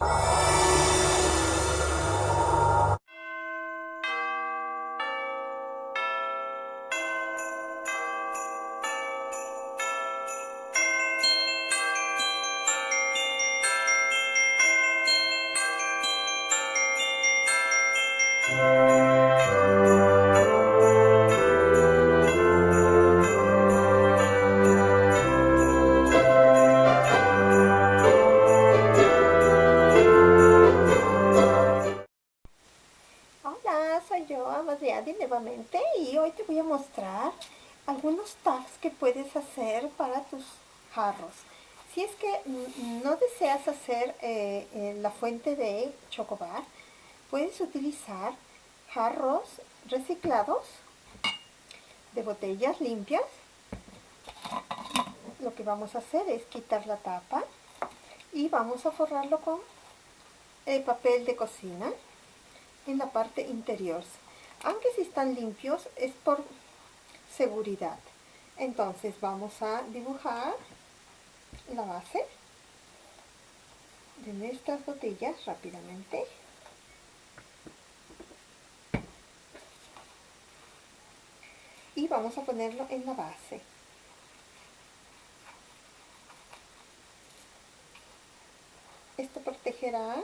you y hoy te voy a mostrar algunos tags que puedes hacer para tus jarros. Si es que no deseas hacer eh, eh, la fuente de chocobar, puedes utilizar jarros reciclados de botellas limpias. Lo que vamos a hacer es quitar la tapa y vamos a forrarlo con el papel de cocina en la parte interior. Aunque si están limpios es por seguridad. Entonces vamos a dibujar la base de nuestras botellas rápidamente. Y vamos a ponerlo en la base. Esto protegerá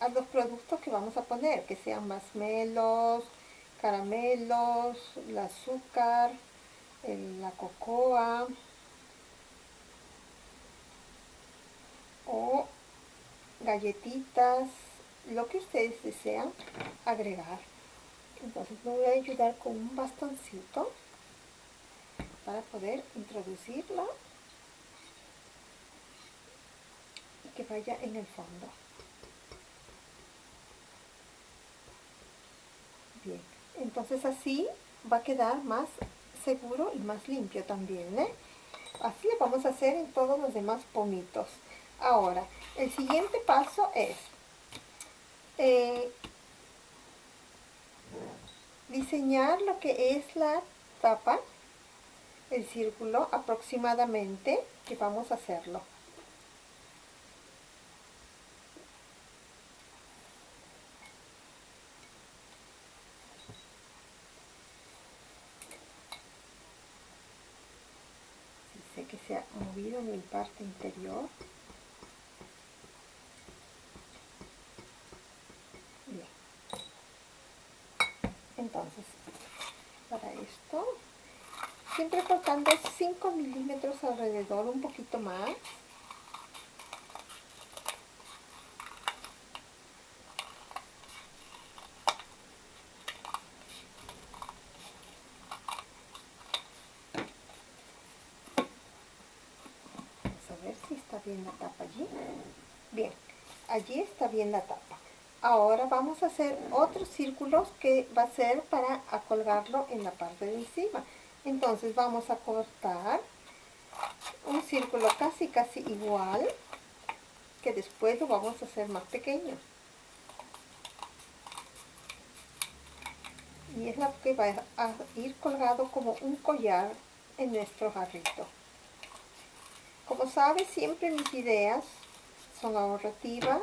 a los productos que vamos a poner, que sean masmelos, caramelos, el azúcar, la cocoa o galletitas, lo que ustedes desean agregar. Entonces me voy a ayudar con un bastoncito para poder introducirlo y que vaya en el fondo. Bien, entonces así va a quedar más seguro y más limpio también, ¿eh? Así lo vamos a hacer en todos los demás pomitos. Ahora, el siguiente paso es eh, diseñar lo que es la tapa, el círculo aproximadamente que vamos a hacerlo. Sé que se ha movido en mi parte interior. Bien. Entonces, para esto, siempre cortando 5 milímetros alrededor, un poquito más. si está bien la tapa allí. Bien, allí está bien la tapa. Ahora vamos a hacer otros círculos que va a ser para colgarlo en la parte de encima. Entonces vamos a cortar un círculo casi casi igual que después lo vamos a hacer más pequeño. Y es la que va a ir colgado como un collar en nuestro jarrito. Como sabes, siempre mis ideas son ahorrativas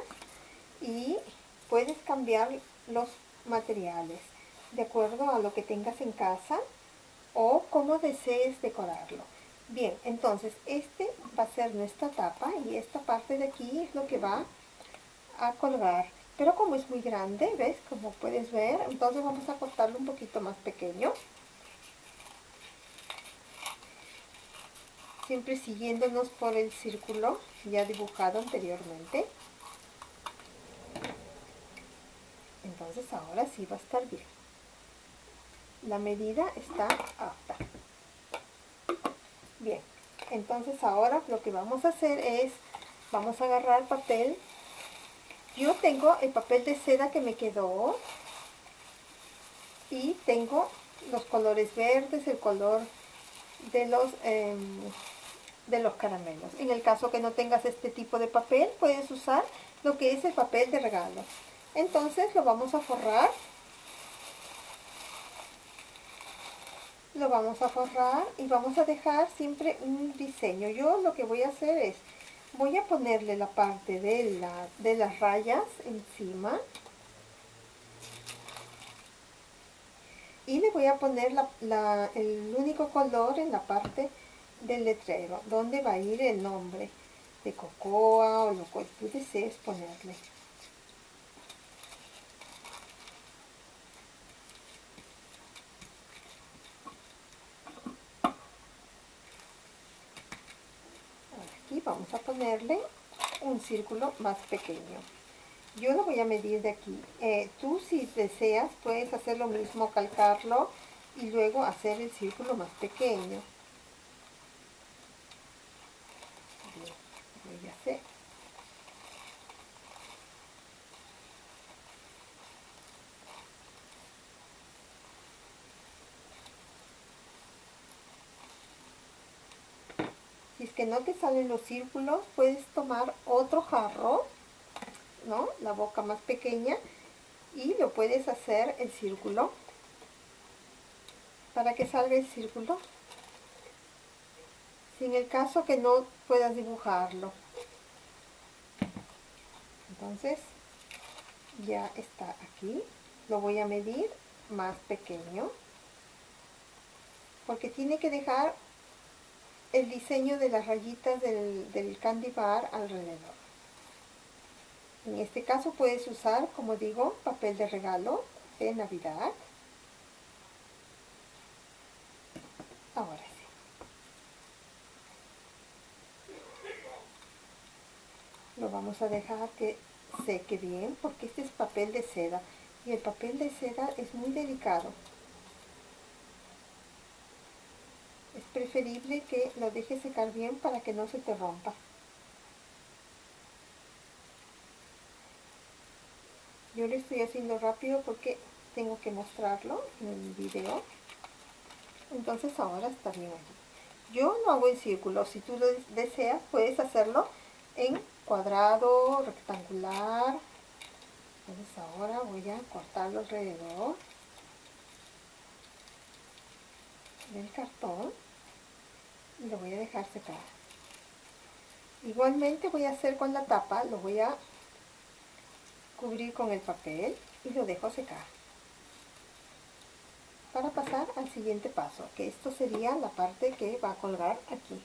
y puedes cambiar los materiales de acuerdo a lo que tengas en casa o como desees decorarlo. Bien, entonces este va a ser nuestra tapa y esta parte de aquí es lo que va a colgar. Pero como es muy grande, ¿ves? Como puedes ver, entonces vamos a cortarlo un poquito más pequeño. siempre siguiéndonos por el círculo ya dibujado anteriormente. Entonces ahora sí va a estar bien. La medida está apta. Bien, entonces ahora lo que vamos a hacer es, vamos a agarrar papel. Yo tengo el papel de seda que me quedó y tengo los colores verdes, el color de los em, de los caramelos. En el caso que no tengas este tipo de papel, puedes usar lo que es el papel de regalo. Entonces lo vamos a forrar. Lo vamos a forrar y vamos a dejar siempre un diseño. Yo lo que voy a hacer es voy a ponerle la parte de, la, de las rayas encima y le voy a poner el único color en la parte del letrero donde va a ir el nombre de cocoa o lo que tú desees ponerle aquí vamos a ponerle un círculo más pequeño yo lo voy a medir de aquí. Eh, tú si deseas puedes hacer lo mismo, calcarlo y luego hacer el círculo más pequeño. voy a hacer. Si es que no te salen los círculos, puedes tomar otro jarro ¿no? La boca más pequeña y lo puedes hacer el círculo. Para que salga el círculo. Sin el caso que no puedas dibujarlo. Entonces ya está aquí. Lo voy a medir más pequeño. Porque tiene que dejar el diseño de las rayitas del, del candy bar alrededor en este caso puedes usar, como digo, papel de regalo de Navidad. Ahora sí. Lo vamos a dejar que seque bien porque este es papel de seda y el papel de seda es muy delicado. Es preferible que lo dejes secar bien para que no se te rompa. yo lo estoy haciendo rápido porque tengo que mostrarlo en el video. Entonces ahora está bien aquí. Yo lo hago en círculo. Si tú lo deseas puedes hacerlo en cuadrado rectangular. Entonces ahora voy a cortarlo alrededor del cartón y lo voy a dejar secar. Igualmente voy a hacer con la tapa lo voy a cubrir con el papel y lo dejo secar. Para pasar al siguiente paso que esto sería la parte que va a colgar aquí.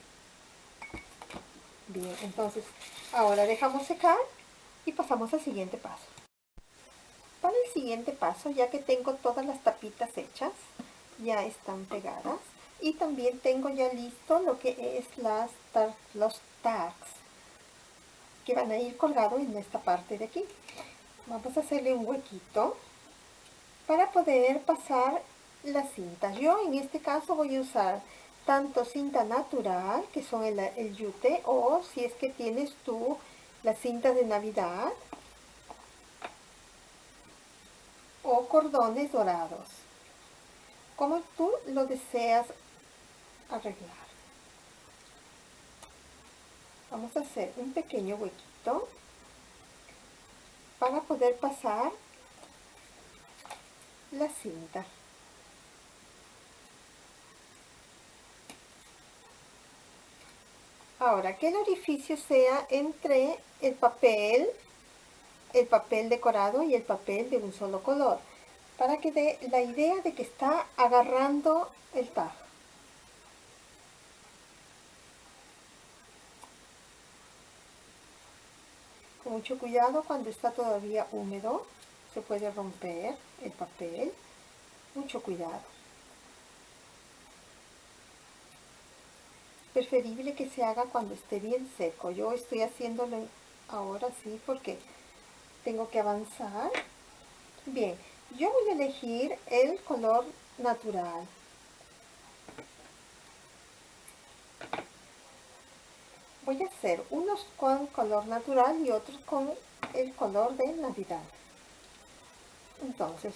Bien entonces ahora dejamos secar y pasamos al siguiente paso. Para el siguiente paso ya que tengo todas las tapitas hechas ya están pegadas y también tengo ya listo lo que es las los tags que van a ir colgados en esta parte de aquí vamos a hacerle un huequito para poder pasar la cinta. Yo en este caso voy a usar tanto cinta natural, que son el, el yute, o si es que tienes tú la cinta de Navidad, o cordones dorados, como tú lo deseas arreglar. Vamos a hacer un pequeño huequito para poder pasar la cinta. Ahora, que el orificio sea entre el papel, el papel decorado y el papel de un solo color, para que dé la idea de que está agarrando el tajo. Mucho cuidado cuando está todavía húmedo, se puede romper el papel, mucho cuidado. Preferible que se haga cuando esté bien seco, yo estoy haciéndolo ahora sí porque tengo que avanzar. Bien, yo voy a elegir el color natural. Voy a hacer unos con color natural y otros con el color de Navidad. Entonces,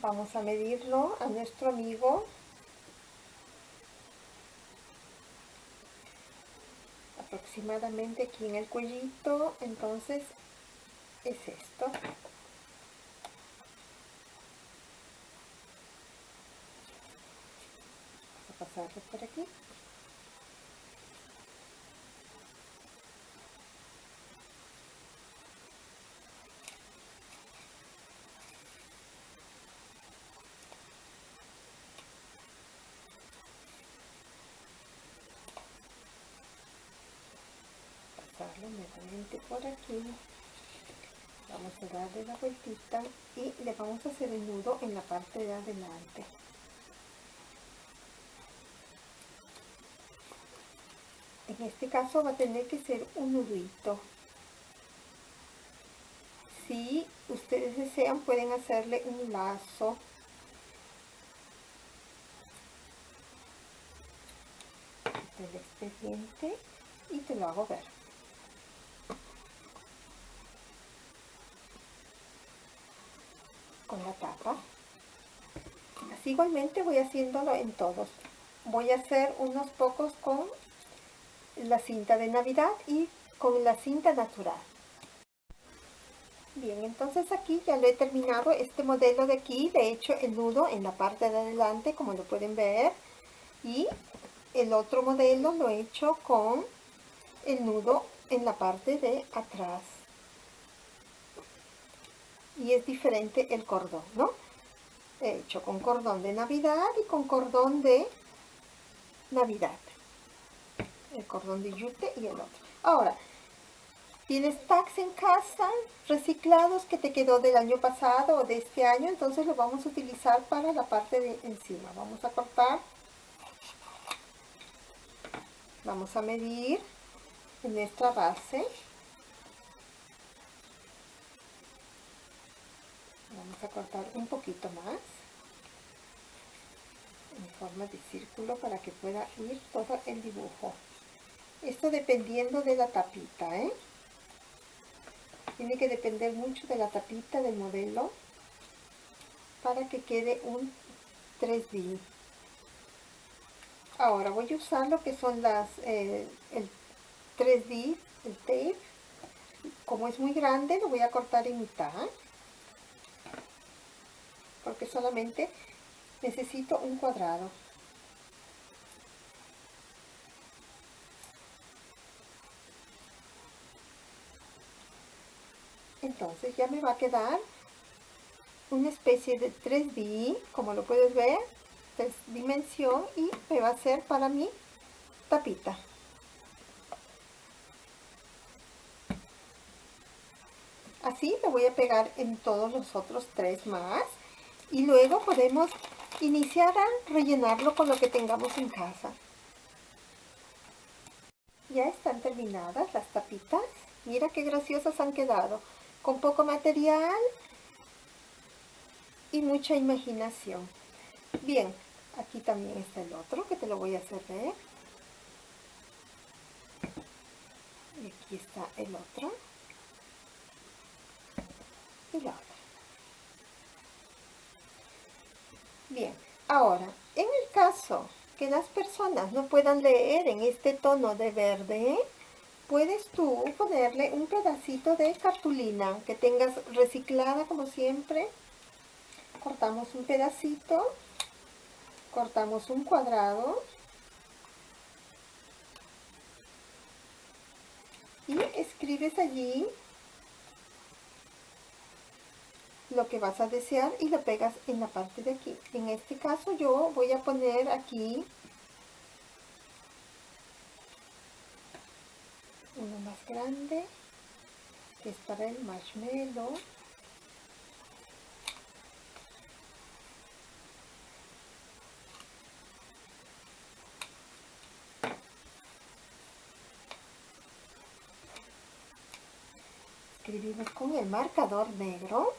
vamos a medirlo a nuestro amigo. Aproximadamente aquí en el cuellito, entonces es esto. Vamos a pasarlo por aquí. Por aquí. Vamos a darle la vueltita y le vamos a hacer el nudo en la parte de adelante. En este caso va a tener que ser un nudito. Si ustedes desean pueden hacerle un lazo. Del expediente y te lo hago ver así igualmente voy haciéndolo en todos. Voy a hacer unos pocos con la cinta de navidad y con la cinta natural. Bien entonces aquí ya lo he terminado este modelo de aquí. He hecho el nudo en la parte de adelante como lo pueden ver. Y el otro modelo lo he hecho con el nudo en la parte de atrás y es diferente el cordón no he hecho con cordón de navidad y con cordón de navidad el cordón de yute y el otro. Ahora, tienes tags en casa reciclados que te quedó del año pasado o de este año, entonces lo vamos a utilizar para la parte de encima. Vamos a cortar, vamos a medir en nuestra base. Vamos a cortar un poquito más en forma de círculo para que pueda ir todo el dibujo. Esto dependiendo de la tapita, ¿eh? Tiene que depender mucho de la tapita del modelo para que quede un 3D. Ahora voy a usar lo que son las, eh, el 3D, el tape. Como es muy grande, lo voy a cortar en mitad. Porque solamente necesito un cuadrado. entonces ya me va a quedar una especie de 3D como lo puedes ver tres dimensión y me va a ser para mi tapita así lo voy a pegar en todos los otros tres más y luego podemos iniciar a rellenarlo con lo que tengamos en casa ya están terminadas las tapitas mira qué graciosas han quedado con poco material y mucha imaginación. Bien, aquí también está el otro que te lo voy a hacer ver. Y aquí está el otro. Y la otra. Bien, ahora, en el caso que las personas no puedan leer en este tono de verde, puedes tú ponerle un pedacito de cartulina que tengas reciclada como siempre. Cortamos un pedacito, cortamos un cuadrado y escribes allí lo que vas a desear y lo pegas en la parte de aquí. En este caso yo voy a poner aquí uno más grande que es para el marshmallow escribimos con el marcador negro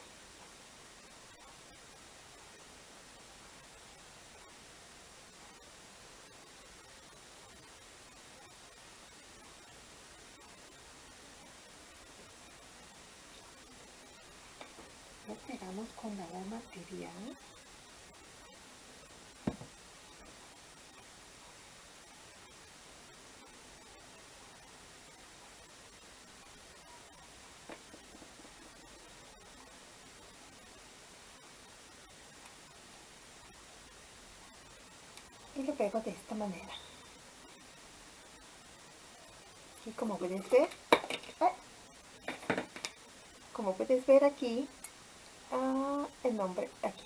con la material. Y lo pego de esta manera. Y como puedes ver como puedes ver aquí ah, el nombre aquí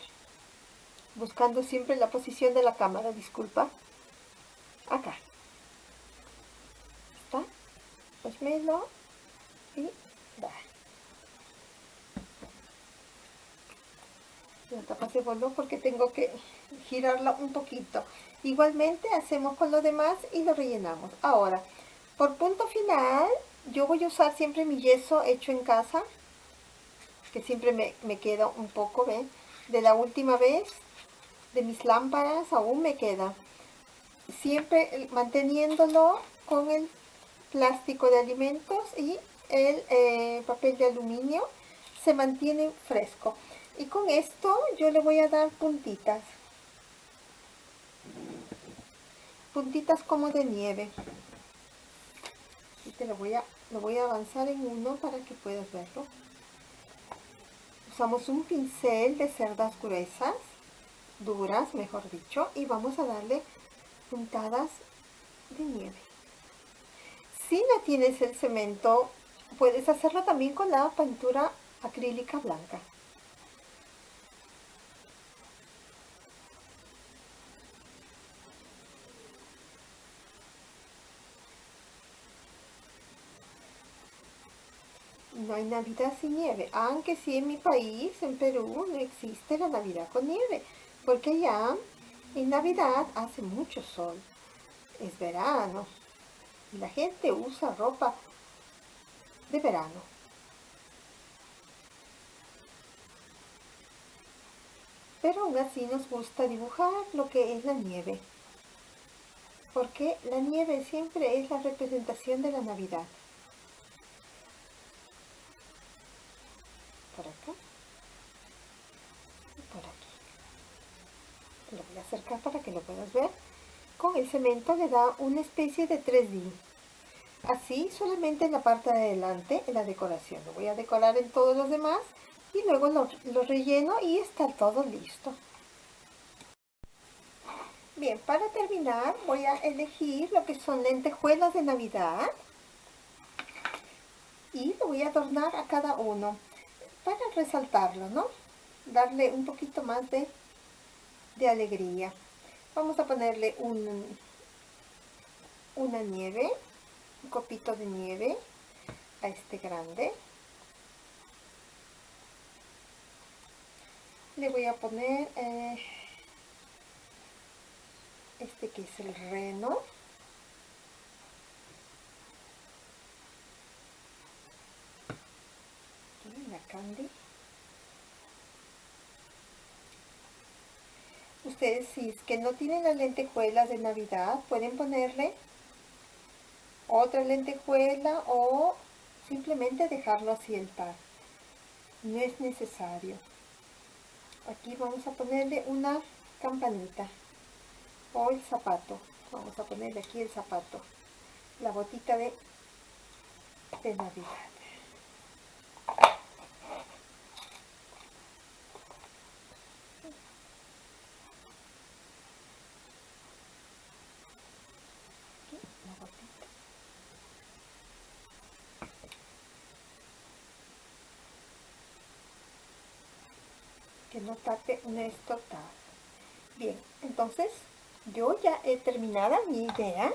buscando siempre la posición de la cámara disculpa acá está marshmallow y va. La tapa se voló porque tengo que girarla un poquito. Igualmente hacemos con lo demás y lo rellenamos. Ahora, por punto final, yo voy a usar siempre mi yeso hecho en casa, que siempre me, me queda un poco, ¿ven? De la última vez, de mis lámparas, aún me queda. Siempre manteniéndolo con el plástico de alimentos y el eh, papel de aluminio, se mantiene fresco. Y con esto yo le voy a dar puntitas. Puntitas como de nieve. Y te lo voy a, lo voy a avanzar en uno para que puedas verlo. Usamos un pincel de cerdas gruesas, duras mejor dicho, y vamos a darle puntadas de nieve. Si no tienes el cemento, puedes hacerlo también con la pintura acrílica blanca. No hay Navidad sin nieve, aunque sí en mi país, en Perú, no existe la Navidad con nieve, porque ya en Navidad hace mucho sol, es verano, y la gente usa ropa de verano. Pero aún así nos gusta dibujar lo que es la nieve, porque la nieve siempre es la representación de la Navidad. Por acá. Y por aquí. Lo voy a acercar para que lo puedas ver. Con el cemento le da una especie de 3D así solamente en la parte de adelante en la decoración. Lo voy a decorar en todos los demás y luego lo, relleno y está todo listo. Bien para terminar voy a elegir lo que son lentejuelas de navidad y lo voy a adornar a cada uno para resaltarlo, ¿no? Darle un poquito más de, de alegría. Vamos a ponerle un, una nieve, un copito de nieve a este grande. Le voy a poner eh, este que es el reno. Ustedes si es que no tienen las lentejuelas de Navidad, pueden ponerle otra lentejuela o simplemente dejarlo así el par. No es necesario. Aquí vamos a ponerle una campanita o el zapato. Vamos a ponerle aquí el zapato. La botita de, de Navidad. Que no tape esto Bien, entonces yo ya he terminado mi idea.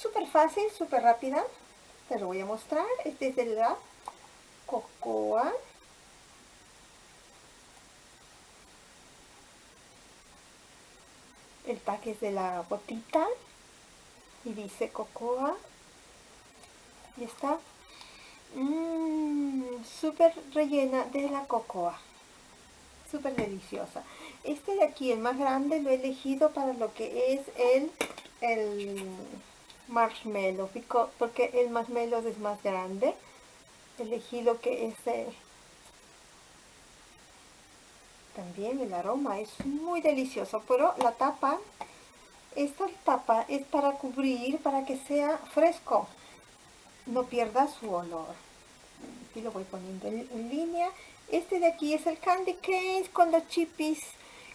Súper fácil, súper rápida. Te lo voy a mostrar. Este es de la cocoa. El paque es de la botita. Y dice cocoa. Y está mmm, súper rellena de la cocoa súper deliciosa. Este de aquí, el más grande, lo he elegido para lo que es el, el marshmallow, porque el marshmallow es más grande. Elegí lo que es también el aroma, es muy delicioso, pero la tapa, esta tapa es para cubrir, para que sea fresco, no pierda su olor. Aquí lo voy poniendo en línea este de aquí es el candy case con los chippies,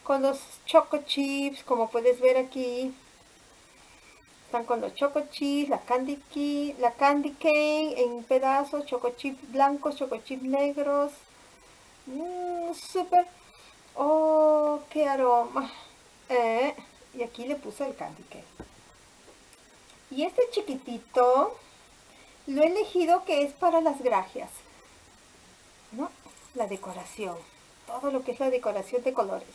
con los choco chips, como puedes ver aquí. Están con los choco chips, la candy, key, la candy cane en pedazos, choco chips blancos, choco chips negros. Mmm, súper. Oh, qué aroma. Eh, y aquí le puse el candy cane. Y este chiquitito lo he elegido que es para las gracias. ¿no? La decoración, todo lo que es la decoración de colores.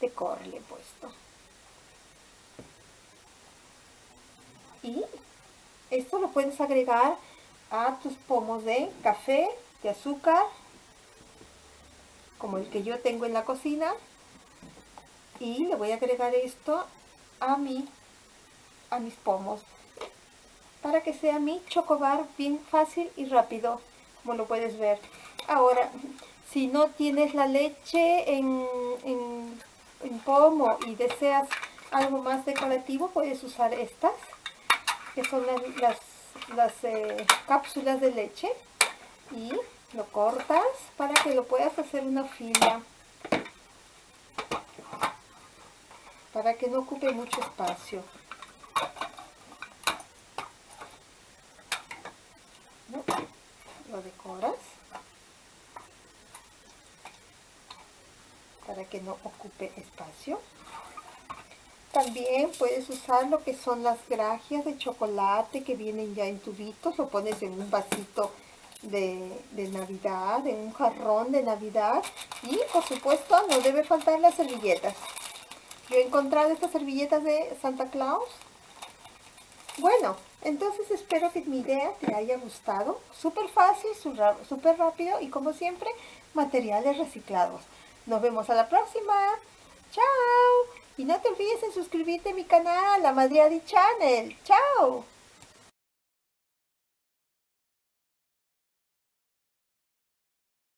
Decor le he puesto. Y esto lo puedes agregar a tus pomos de café, de azúcar, como el que yo tengo en la cocina. Y le voy a agregar esto a, mi, a mis pomos para que sea mi chocobar bien fácil y rápido, como lo puedes ver. Ahora, si no tienes la leche en, en pomo y deseas algo más decorativo, puedes usar estas que son las, eh, cápsulas de leche y lo cortas para que lo puedas hacer una fila. Para que no ocupe mucho espacio lo decoras para que no ocupe espacio también puedes usar lo que son las grajias de chocolate que vienen ya en tubitos. Lo pones en un vasito de, Navidad, en un jarrón de Navidad. Y por supuesto no debe faltar las servilletas. Yo he encontrado estas servilletas de Santa Claus. Bueno, entonces espero que mi idea te haya gustado. Súper fácil, súper rápido y como siempre, materiales reciclados. Nos vemos a la próxima. ¡Chao! Y no te olvides en suscribirte a mi canal, la Madriadi Channel. ¡Chao!